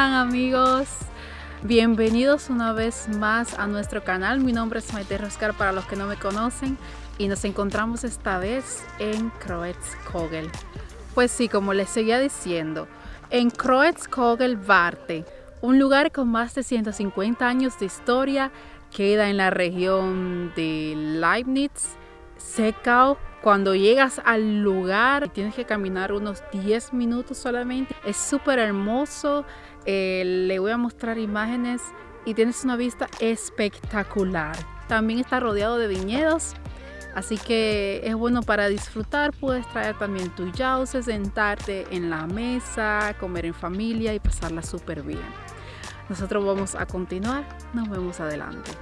¿cómo están amigos? Bienvenidos una vez más a nuestro canal. Mi nombre es Maite Roscar para los que no me conocen y nos encontramos esta vez en Kroetz-Kogel. Pues sí, como les seguía diciendo, en Kroetz-Kogel Barte, un lugar con más de 150 años de historia, queda en la región de Leibniz, Seckau. Cuando llegas al lugar, tienes que caminar unos 10 minutos solamente. Es súper hermoso. Eh, le voy a mostrar imágenes y tienes una vista espectacular. También está rodeado de viñedos, así que es bueno para disfrutar. Puedes traer también tu yause, sentarte en la mesa, comer en familia y pasarla súper bien. Nosotros vamos a continuar. Nos vemos adelante.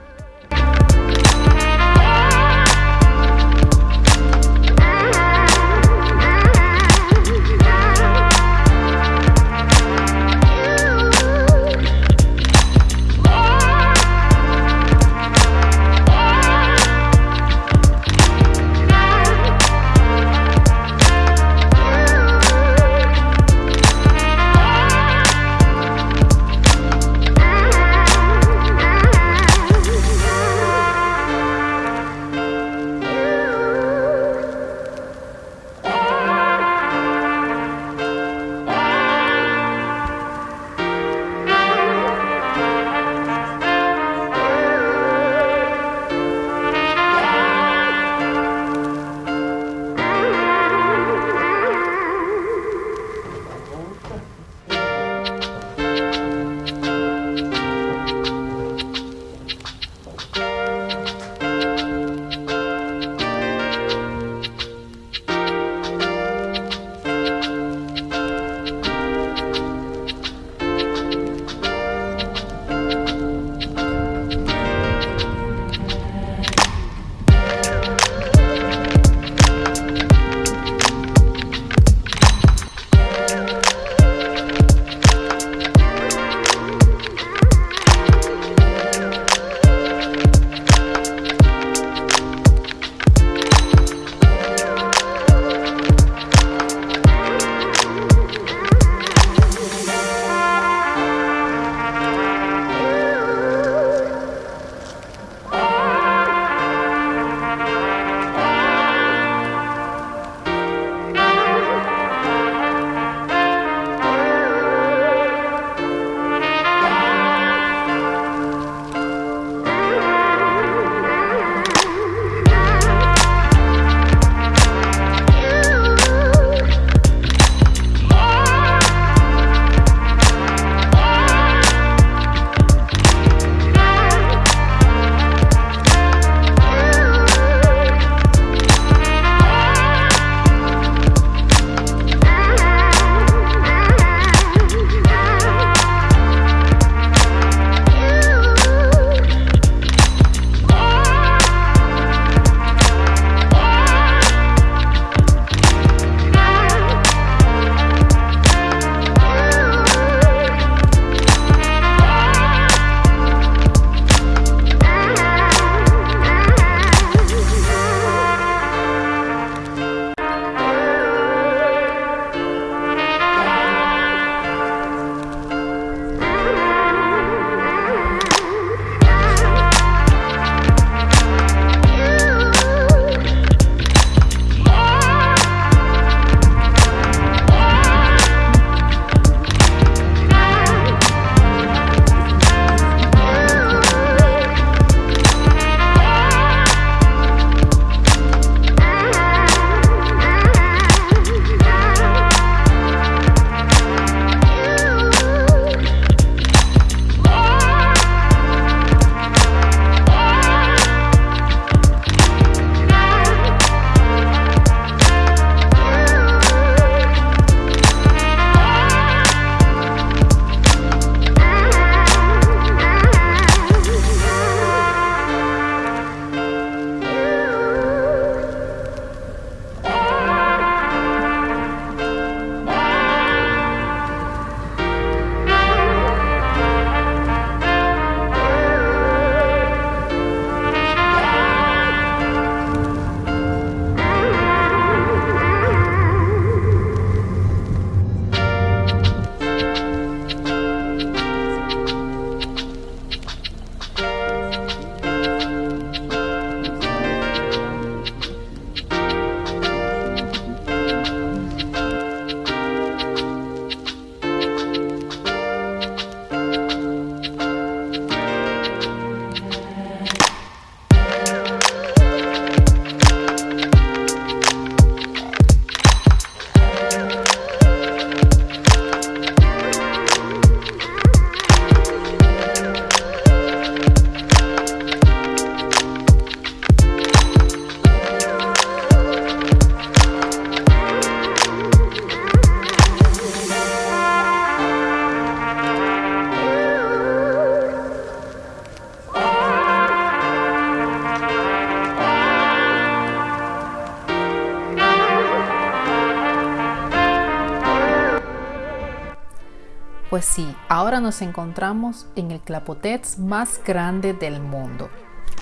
Pues sí, ahora nos encontramos en el clapotets más grande del mundo.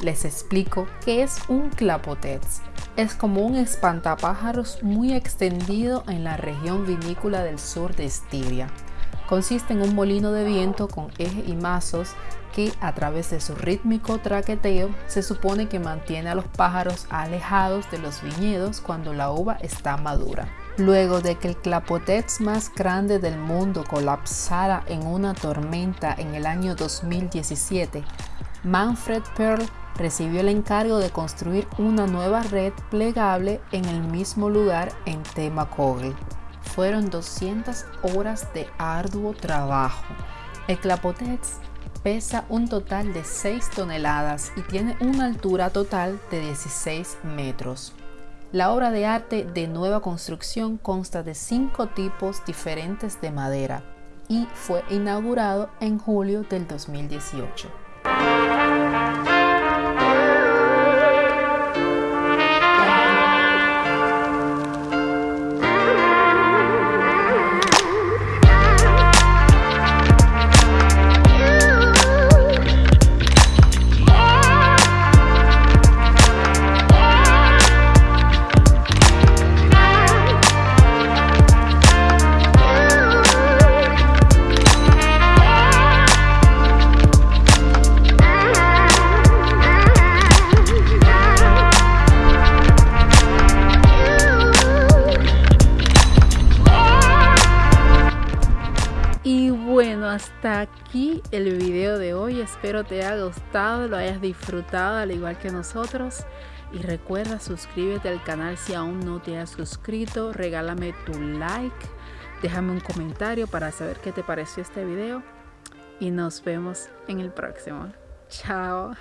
Les explico qué es un clapotets. Es como un espantapájaros muy extendido en la región vinícola del sur de Estiria. Consiste en un molino de viento con eje y mazos que a través de su rítmico traqueteo se supone que mantiene a los pájaros alejados de los viñedos cuando la uva está madura. Luego de que el clapotets más grande del mundo colapsara en una tormenta en el año 2017, Manfred Pearl recibió el encargo de construir una nueva red plegable en el mismo lugar en Temakogel. Fueron 200 horas de arduo trabajo. El clapotets pesa un total de 6 toneladas y tiene una altura total de 16 metros. La obra de arte de nueva construcción consta de cinco tipos diferentes de madera y fue inaugurado en julio del 2018. Hasta aquí el video de hoy. Espero te haya gustado, lo hayas disfrutado al igual que nosotros. Y recuerda, suscríbete al canal si aún no te has suscrito. Regálame tu like. Déjame un comentario para saber qué te pareció este video. Y nos vemos en el próximo. Chao.